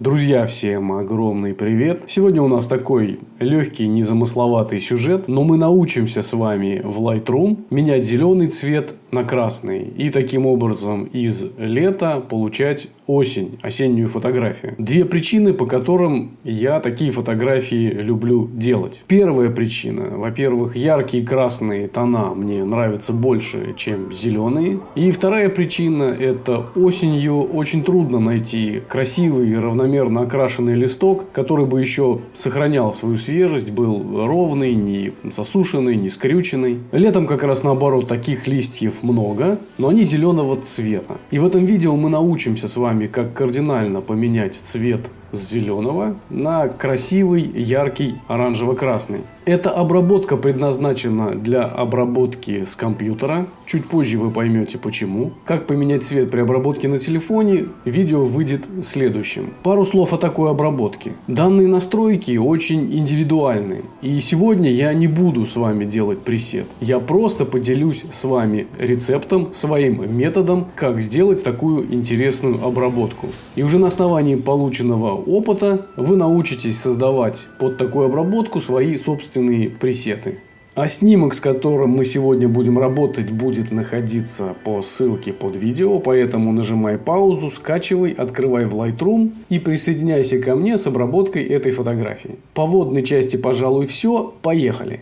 Друзья, всем огромный привет! Сегодня у нас такой легкий, незамысловатый сюжет, но мы научимся с вами в Lightroom менять зеленый цвет на красный и таким образом из лета получать осень, осеннюю фотографию. Две причины, по которым я такие фотографии люблю делать. Первая причина, во-первых, яркие красные тона мне нравятся больше, чем зеленые. И вторая причина, это осенью очень трудно найти красивый, равномерно окрашенный листок, который бы еще сохранял свою свежесть, был ровный, не засушенный, не скрюченный. Летом как раз наоборот таких листьев много, но они зеленого цвета. И в этом видео мы научимся с вами, как кардинально поменять цвет с зеленого на красивый, яркий оранжево-красный. Эта обработка предназначена для обработки с компьютера. Чуть позже вы поймете почему. Как поменять цвет при обработке на телефоне, видео выйдет следующим. Пару слов о такой обработке. Данные настройки очень индивидуальны. И сегодня я не буду с вами делать пресет. Я просто поделюсь с вами рецептом, своим методом, как сделать такую интересную обработку. И уже на основании полученного опыта вы научитесь создавать под такую обработку свои собственные пресеты. А снимок, с которым мы сегодня будем работать, будет находиться по ссылке под видео, поэтому нажимай паузу, скачивай, открывай в Lightroom и присоединяйся ко мне с обработкой этой фотографии. По водной части, пожалуй, все. Поехали!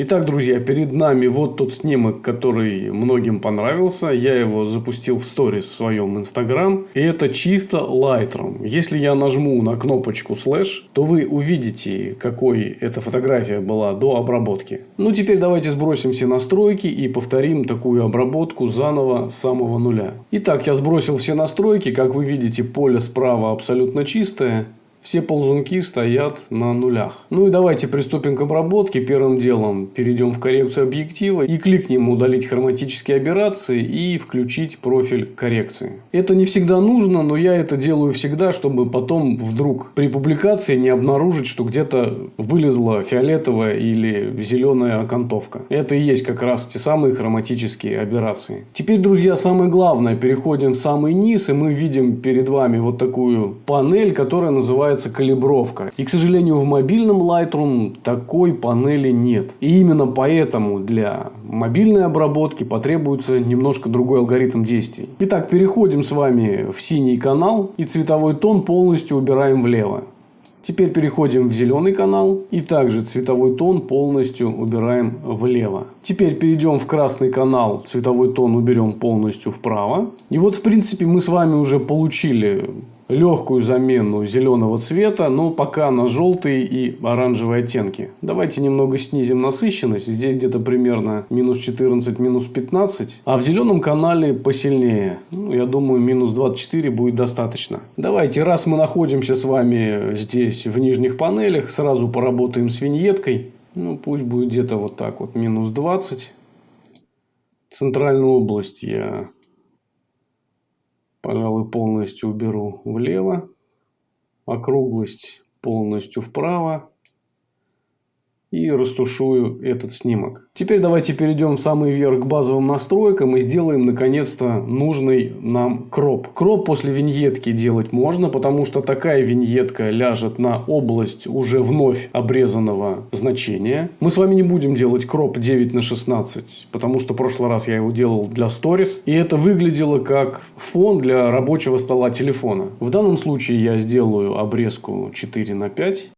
Итак, друзья, перед нами вот тот снимок, который многим понравился. Я его запустил в сторис в своем инстаграм. И это чисто Lightroom. Если я нажму на кнопочку слэш, то вы увидите, какой эта фотография была до обработки. Ну, теперь давайте сбросим все настройки и повторим такую обработку заново с самого нуля. Итак, я сбросил все настройки. Как вы видите, поле справа абсолютно чистое. Все ползунки стоят на нулях. Ну и давайте приступим к обработке. Первым делом перейдем в коррекцию объектива и кликнем удалить хроматические аберрации и включить профиль коррекции. Это не всегда нужно, но я это делаю всегда, чтобы потом вдруг при публикации не обнаружить, что где-то вылезла фиолетовая или зеленая окантовка. Это и есть как раз те самые хроматические аберрации. Теперь, друзья, самое главное. Переходим в самый низ и мы видим перед вами вот такую панель, которая называется называется калибровка. И, к сожалению, в мобильном Lightroom такой панели нет. И именно поэтому для мобильной обработки потребуется немножко другой алгоритм действий. Итак, переходим с вами в синий канал и цветовой тон полностью убираем влево. Теперь переходим в зеленый канал и также цветовой тон полностью убираем влево. Теперь перейдем в красный канал, цветовой тон уберем полностью вправо. И вот в принципе мы с вами уже получили легкую замену зеленого цвета, но пока на желтые и оранжевые оттенки. Давайте немного снизим насыщенность. Здесь где-то примерно минус 14, минус 15. А в зеленом канале посильнее. Ну, я думаю, минус 24 будет достаточно. Давайте, раз мы находимся с вами здесь в нижних панелях, сразу поработаем с виньеткой. Ну, пусть будет где-то вот так вот, минус 20. Центральную область я пожалуй, полностью уберу влево, округлость полностью вправо и растушую этот снимок. Теперь давайте перейдем в самый верх к базовым настройкам и сделаем наконец-то нужный нам кроп. Кроп после виньетки делать можно, потому что такая виньетка ляжет на область уже вновь обрезанного значения. Мы с вами не будем делать кроп 9 на 16, потому что в прошлый раз я его делал для Stories. И это выглядело как фон для рабочего стола телефона. В данном случае я сделаю обрезку 4 на 5.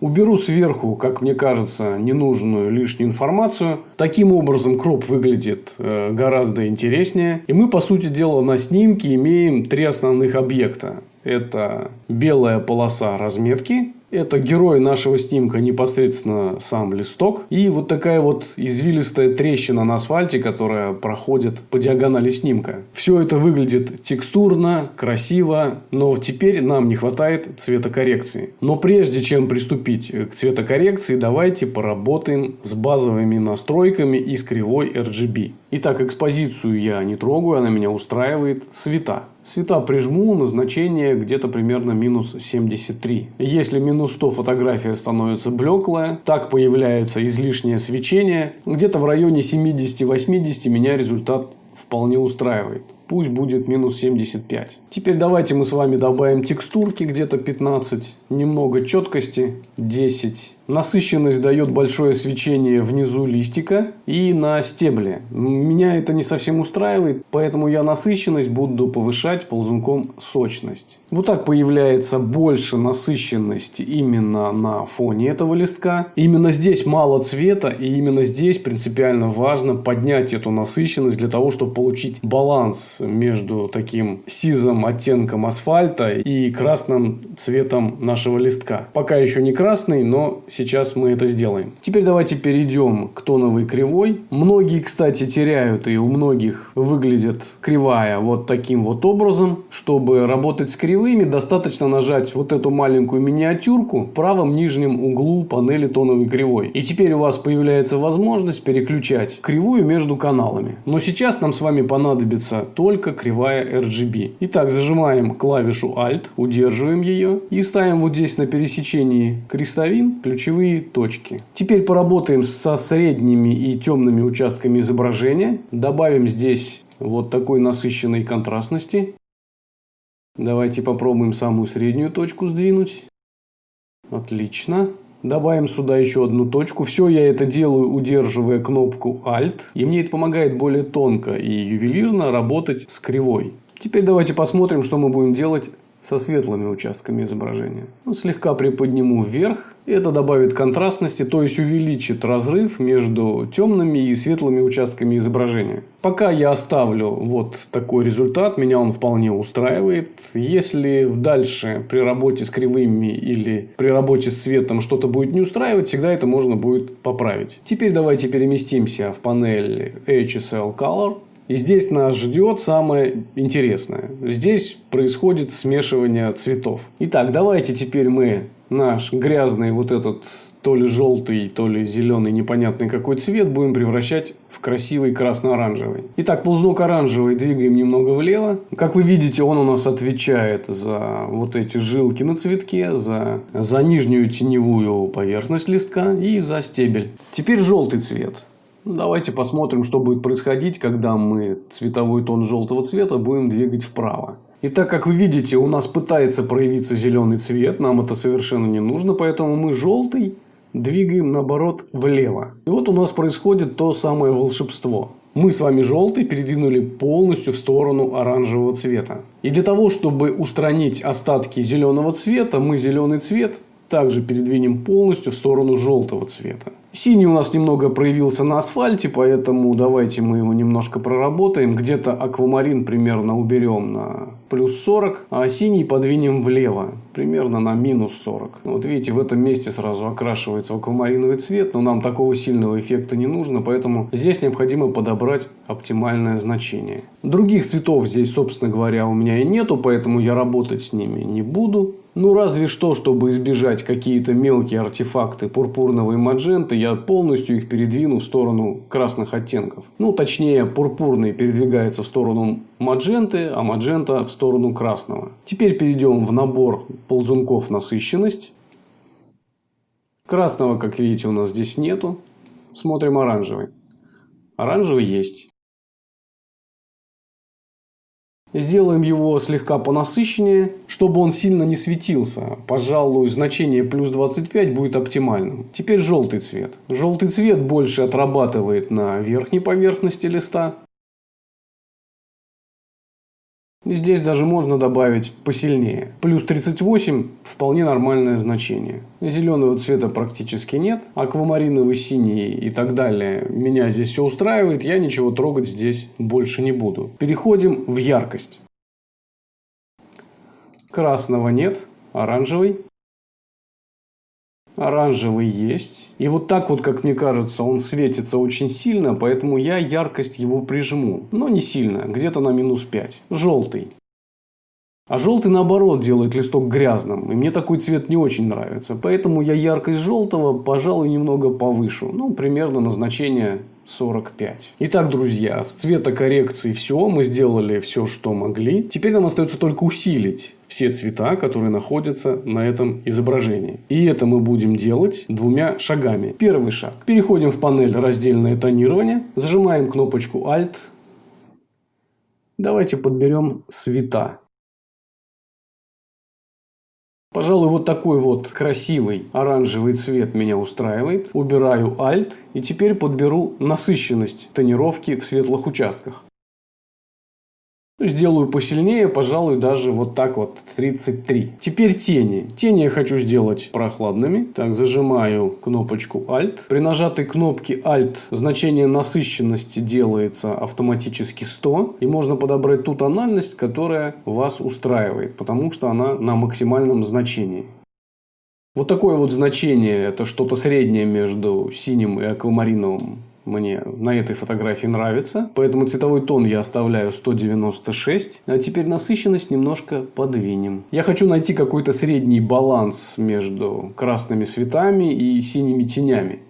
Уберу сверху, как мне кажется, ненужную лишнюю информацию. Таким образом, кроп выглядит э, гораздо интереснее. И мы, по сути дела, на снимке имеем три основных объекта. Это белая полоса разметки, это герой нашего снимка непосредственно сам листок. И вот такая вот извилистая трещина на асфальте, которая проходит по диагонали снимка. Все это выглядит текстурно, красиво, но теперь нам не хватает цветокоррекции. Но прежде чем приступить к цветокоррекции, давайте поработаем с базовыми настройками и с кривой RGB. Итак, экспозицию я не трогаю, она меня устраивает. Цвета. Цвета прижму на значение где-то примерно минус 73. Если минус 100 фотография становится блеклая, так появляется излишнее свечение. Где-то в районе 70-80 меня результат вполне устраивает. Пусть будет минус 75. Теперь давайте мы с вами добавим текстурки где-то 15. Немного четкости 10. Насыщенность дает большое свечение внизу листика и на стебле. Меня это не совсем устраивает, поэтому я насыщенность буду повышать ползунком сочность. Вот так появляется больше насыщенности именно на фоне этого листка. Именно здесь мало цвета и именно здесь принципиально важно поднять эту насыщенность для того, чтобы получить баланс между таким сизым оттенком асфальта и красным цветом нашего листка. Пока еще не красный, но Сейчас мы это сделаем. Теперь давайте перейдем к тоновой кривой. Многие, кстати, теряют и у многих выглядит кривая вот таким вот образом. Чтобы работать с кривыми, достаточно нажать вот эту маленькую миниатюрку в правом нижнем углу панели тоновой кривой. И теперь у вас появляется возможность переключать кривую между каналами. Но сейчас нам с вами понадобится только кривая RGB. Итак, зажимаем клавишу Alt, удерживаем ее и ставим вот здесь на пересечении крестовин ключевые ключевые точки. Теперь поработаем со средними и темными участками изображения. Добавим здесь вот такой насыщенной контрастности. Давайте попробуем самую среднюю точку сдвинуть. Отлично. Добавим сюда еще одну точку. Все я это делаю, удерживая кнопку Alt. И мне это помогает более тонко и ювелирно работать с кривой. Теперь давайте посмотрим, что мы будем делать со светлыми участками изображения. Ну, слегка приподниму вверх. Это добавит контрастности, то есть увеличит разрыв между темными и светлыми участками изображения. Пока я оставлю вот такой результат, меня он вполне устраивает. Если дальше при работе с кривыми или при работе с цветом что-то будет не устраивать, всегда это можно будет поправить. Теперь давайте переместимся в панель HSL Color. И здесь нас ждет самое интересное. Здесь происходит смешивание цветов. Итак, давайте теперь мы наш грязный вот этот то ли желтый, то ли зеленый, непонятный какой цвет будем превращать в красивый красно-оранжевый. Итак, ползунок оранжевый двигаем немного влево. Как вы видите, он у нас отвечает за вот эти жилки на цветке, за, за нижнюю теневую поверхность листка и за стебель. Теперь желтый цвет. Ну, давайте посмотрим, что будет происходить, когда мы цветовой тон желтого цвета будем двигать вправо. И так как вы видите, у нас пытается проявиться зеленый цвет, нам это совершенно не нужно, поэтому мы желтый двигаем наоборот влево. И вот у нас происходит то самое волшебство. Мы с вами желтый передвинули полностью в сторону оранжевого цвета. И для того, чтобы устранить остатки зеленого цвета, мы зеленый цвет также передвинем полностью в сторону желтого цвета. Синий у нас немного проявился на асфальте, поэтому давайте мы его немножко проработаем. Где-то аквамарин примерно уберем на плюс 40, а синий подвинем влево, примерно на минус 40. Вот видите, в этом месте сразу окрашивается аквамариновый цвет, но нам такого сильного эффекта не нужно, поэтому здесь необходимо подобрать оптимальное значение. Других цветов здесь, собственно говоря, у меня и нету, поэтому я работать с ними не буду. Ну, разве что, чтобы избежать какие-то мелкие артефакты пурпурного и мадженты, я полностью их передвину в сторону красных оттенков. Ну, точнее, пурпурный передвигается в сторону мадженты, а маджента в сторону красного. Теперь перейдем в набор ползунков насыщенность. Красного, как видите, у нас здесь нету. Смотрим оранжевый. Оранжевый есть. Сделаем его слегка понасыщеннее, чтобы он сильно не светился. Пожалуй, значение плюс 25 будет оптимальным. Теперь желтый цвет. Желтый цвет больше отрабатывает на верхней поверхности листа. Здесь даже можно добавить посильнее. Плюс 38 вполне нормальное значение. Зеленого цвета практически нет. Аквамариновый, синий и так далее. Меня здесь все устраивает. Я ничего трогать здесь больше не буду. Переходим в яркость. Красного нет. Оранжевый. Оранжевый есть. И вот так вот, как мне кажется, он светится очень сильно, поэтому я яркость его прижму. Но не сильно, где-то на минус 5. Желтый. А желтый наоборот делает листок грязным. И мне такой цвет не очень нравится. Поэтому я яркость желтого, пожалуй, немного повышу. Ну, примерно на значение 45. Итак, друзья, с цветокоррекцией все. Мы сделали все, что могли. Теперь нам остается только усилить все цвета, которые находятся на этом изображении. И это мы будем делать двумя шагами. Первый шаг. Переходим в панель раздельное тонирование. Зажимаем кнопочку Alt. Давайте подберем цвета. Пожалуй, вот такой вот красивый оранжевый цвет меня устраивает. Убираю Alt и теперь подберу насыщенность тонировки в светлых участках. Сделаю посильнее, пожалуй, даже вот так вот, 33. Теперь тени. Тени я хочу сделать прохладными. Так, зажимаю кнопочку Alt. При нажатой кнопке Alt значение насыщенности делается автоматически 100. И можно подобрать ту тональность, которая вас устраивает, потому что она на максимальном значении. Вот такое вот значение, это что-то среднее между синим и аквамариновым мне на этой фотографии нравится. Поэтому цветовой тон я оставляю 196. А теперь насыщенность немножко подвинем. Я хочу найти какой-то средний баланс между красными цветами и синими тенями.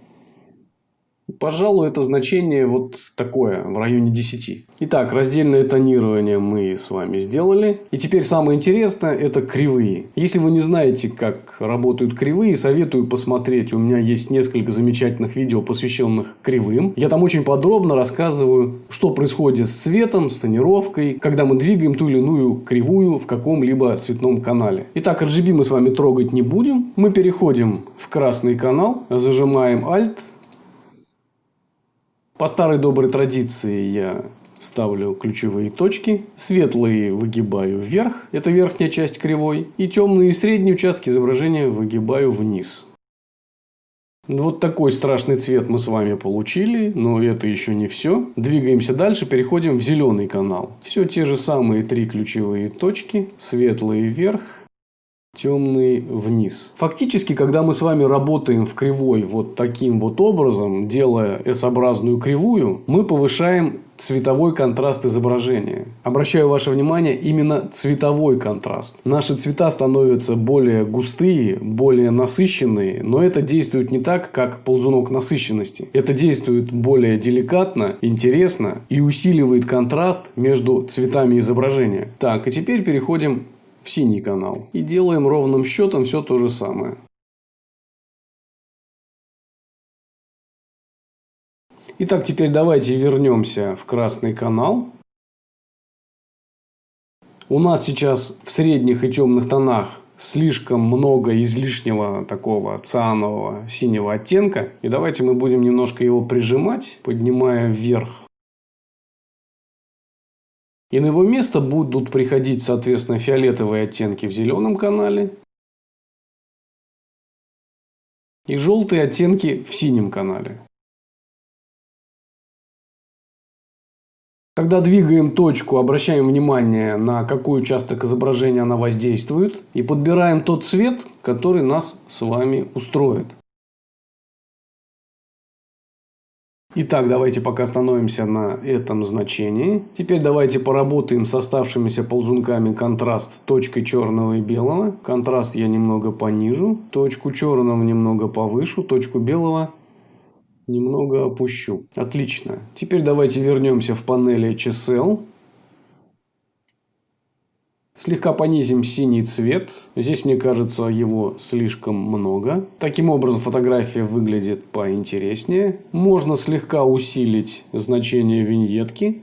Пожалуй, это значение вот такое, в районе 10. Итак, раздельное тонирование мы с вами сделали. И теперь самое интересное – это кривые. Если вы не знаете, как работают кривые, советую посмотреть. У меня есть несколько замечательных видео, посвященных кривым. Я там очень подробно рассказываю, что происходит с цветом, с тонировкой, когда мы двигаем ту или иную кривую в каком-либо цветном канале. Итак, RGB мы с вами трогать не будем. Мы переходим в красный канал, зажимаем Alt – по старой доброй традиции я ставлю ключевые точки. Светлые выгибаю вверх, это верхняя часть кривой. И темные и средние участки изображения выгибаю вниз. Вот такой страшный цвет мы с вами получили, но это еще не все. Двигаемся дальше, переходим в зеленый канал. Все те же самые три ключевые точки. Светлые вверх, темный вниз. Фактически, когда мы с вами работаем в кривой вот таким вот образом, делая S-образную кривую, мы повышаем цветовой контраст изображения. Обращаю ваше внимание именно цветовой контраст. Наши цвета становятся более густые, более насыщенные, но это действует не так, как ползунок насыщенности. Это действует более деликатно, интересно и усиливает контраст между цветами изображения. Так, и теперь переходим синий канал. И делаем ровным счетом все то же самое. Итак, теперь давайте вернемся в красный канал. У нас сейчас в средних и темных тонах слишком много излишнего такого цианового синего оттенка. И давайте мы будем немножко его прижимать, поднимая вверх и на его место будут приходить, соответственно, фиолетовые оттенки в зеленом канале. И желтые оттенки в синем канале. Когда двигаем точку, обращаем внимание на какой участок изображения она воздействует. И подбираем тот цвет, который нас с вами устроит. Итак, давайте пока остановимся на этом значении. Теперь давайте поработаем с оставшимися ползунками контраст точкой черного и белого. Контраст я немного понижу, точку черного немного повышу, точку белого немного опущу. Отлично. Теперь давайте вернемся в панель HSL. Слегка понизим синий цвет. Здесь, мне кажется, его слишком много. Таким образом, фотография выглядит поинтереснее. Можно слегка усилить значение виньетки.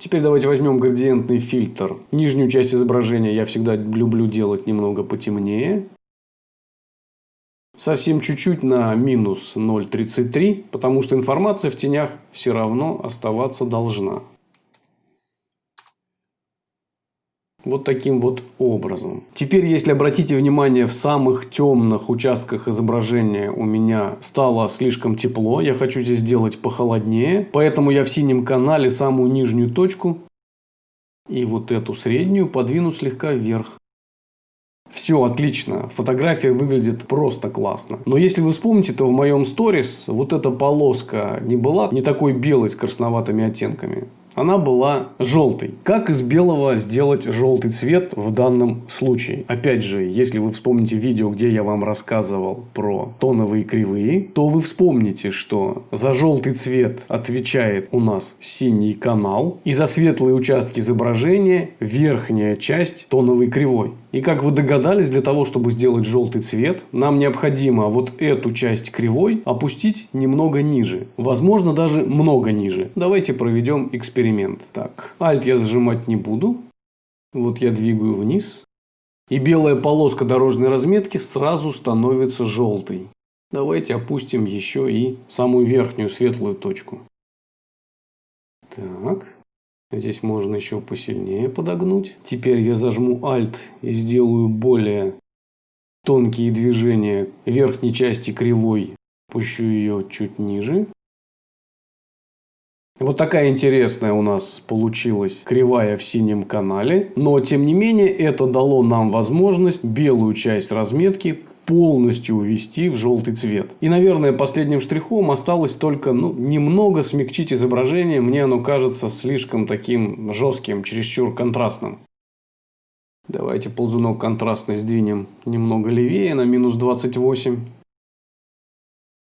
Теперь давайте возьмем градиентный фильтр. Нижнюю часть изображения я всегда люблю делать немного потемнее. Совсем чуть-чуть на минус 0,33, потому что информация в тенях все равно оставаться должна. Вот таким вот образом. Теперь, если обратите внимание, в самых темных участках изображения у меня стало слишком тепло. Я хочу здесь сделать похолоднее. Поэтому я в синем канале самую нижнюю точку и вот эту среднюю подвину слегка вверх. Все отлично, фотография выглядит просто классно. Но если вы вспомните, то в моем сторис вот эта полоска не была не такой белой с красноватыми оттенками. Она была желтой. Как из белого сделать желтый цвет в данном случае? Опять же, если вы вспомните видео, где я вам рассказывал про тоновые кривые, то вы вспомните, что за желтый цвет отвечает у нас синий канал. И за светлые участки изображения верхняя часть тоновой кривой. И как вы догадались, для того, чтобы сделать желтый цвет, нам необходимо вот эту часть кривой опустить немного ниже. Возможно, даже много ниже. Давайте проведем эксперимент. Так, Alt я зажимать не буду. Вот я двигаю вниз. И белая полоска дорожной разметки сразу становится желтой. Давайте опустим еще и самую верхнюю светлую точку. Так. Здесь можно еще посильнее подогнуть. Теперь я зажму Alt и сделаю более тонкие движения верхней части кривой. Пущу ее чуть ниже. Вот такая интересная у нас получилась кривая в синем канале. Но, тем не менее, это дало нам возможность белую часть разметки полностью увести в желтый цвет. И, наверное, последним штрихом осталось только ну, немного смягчить изображение. Мне оно кажется слишком таким жестким, чересчур контрастным. Давайте ползунок контрастный сдвинем немного левее, на минус 28.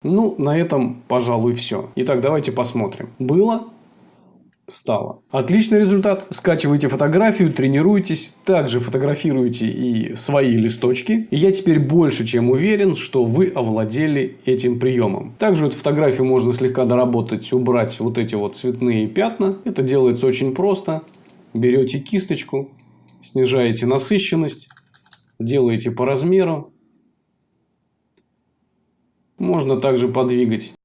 Ну, на этом, пожалуй, все. Итак, давайте посмотрим. Было стало. Отличный результат. Скачивайте фотографию, тренируйтесь, также фотографируйте и свои листочки. И я теперь больше чем уверен, что вы овладели этим приемом. Также эту фотографию можно слегка доработать, убрать вот эти вот цветные пятна. Это делается очень просто. Берете кисточку, снижаете насыщенность, делаете по размеру. Можно также подвигать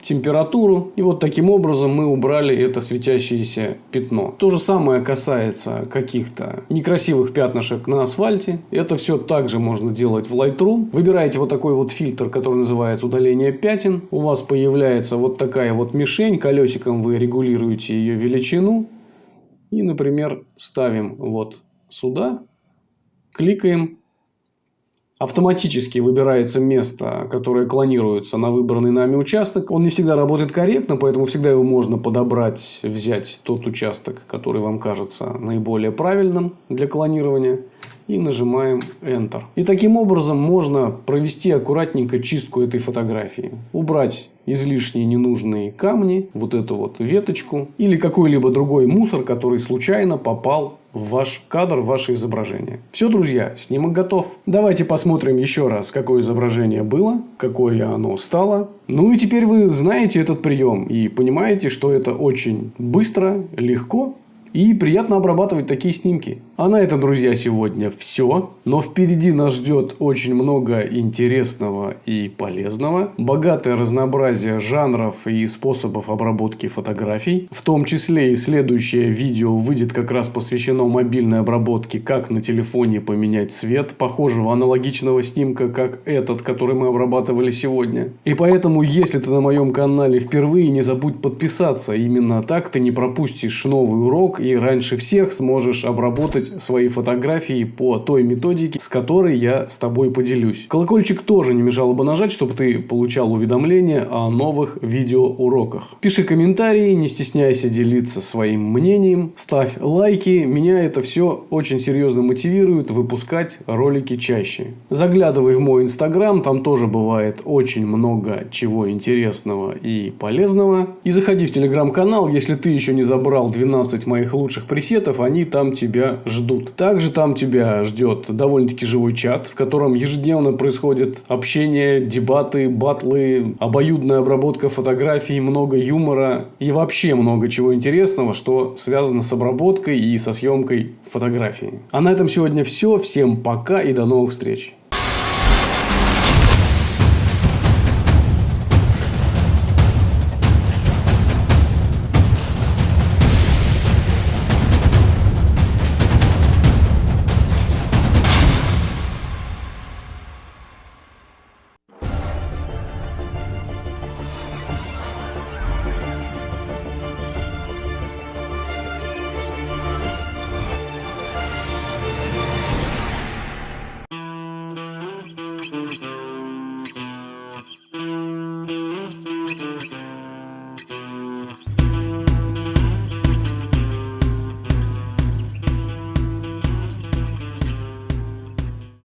температуру. И вот таким образом мы убрали это светящееся пятно. То же самое касается каких-то некрасивых пятнышек на асфальте. Это все также можно делать в Lightroom. Выбираете вот такой вот фильтр, который называется удаление пятен. У вас появляется вот такая вот мишень. Колесиком вы регулируете ее величину. И, например, ставим вот сюда. Кликаем автоматически выбирается место, которое клонируется на выбранный нами участок. Он не всегда работает корректно, поэтому всегда его можно подобрать, взять тот участок, который вам кажется наиболее правильным для клонирования. И нажимаем Enter. И таким образом можно провести аккуратненько чистку этой фотографии. Убрать излишние ненужные камни, вот эту вот веточку или какой-либо другой мусор, который случайно попал ваш кадр, ваше изображение. Все, друзья, снимок готов. Давайте посмотрим еще раз, какое изображение было, какое оно стало. Ну и теперь вы знаете этот прием и понимаете, что это очень быстро, легко и приятно обрабатывать такие снимки. А на этом, друзья, сегодня все. Но впереди нас ждет очень много интересного и полезного. Богатое разнообразие жанров и способов обработки фотографий. В том числе и следующее видео выйдет как раз посвящено мобильной обработке, как на телефоне поменять цвет похожего аналогичного снимка, как этот, который мы обрабатывали сегодня. И поэтому, если ты на моем канале впервые, не забудь подписаться. Именно так ты не пропустишь новый урок и раньше всех сможешь обработать свои фотографии по той методике, с которой я с тобой поделюсь. Колокольчик тоже не мешало бы нажать, чтобы ты получал уведомления о новых видеоуроках. Пиши комментарии, не стесняйся делиться своим мнением, ставь лайки. Меня это все очень серьезно мотивирует выпускать ролики чаще. Заглядывай в мой инстаграм, там тоже бывает очень много чего интересного и полезного. И заходи в телеграм-канал, если ты еще не забрал 12 моих самых лучших пресетов, они там тебя ждут. Также там тебя ждет довольно-таки живой чат, в котором ежедневно происходит общение, дебаты, батлы, обоюдная обработка фотографий, много юмора и вообще много чего интересного, что связано с обработкой и со съемкой фотографий. А на этом сегодня все. Всем пока и до новых встреч.